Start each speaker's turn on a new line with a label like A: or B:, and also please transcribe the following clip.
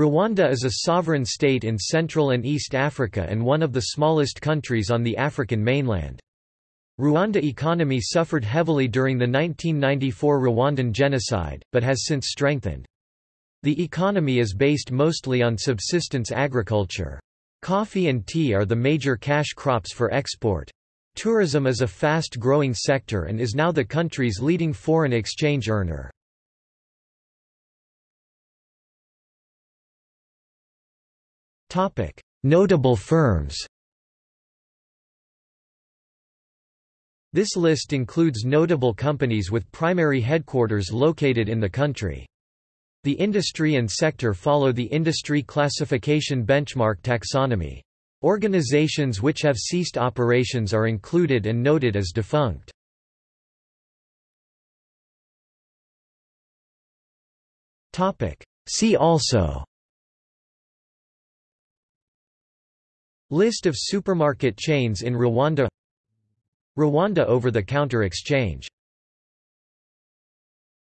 A: Rwanda is a sovereign state in Central and East Africa and one of the smallest countries on the African mainland. Rwanda economy suffered heavily during the 1994 Rwandan genocide, but has since strengthened. The economy is based mostly on subsistence agriculture. Coffee and tea are the major cash crops for export. Tourism is a fast-growing sector and is now the country's leading foreign exchange earner. Notable firms This list includes notable companies with primary headquarters located in the country. The industry and sector follow the industry classification benchmark taxonomy. Organizations which have ceased operations are included and noted as defunct. See also List of supermarket chains in Rwanda Rwanda over-the-counter exchange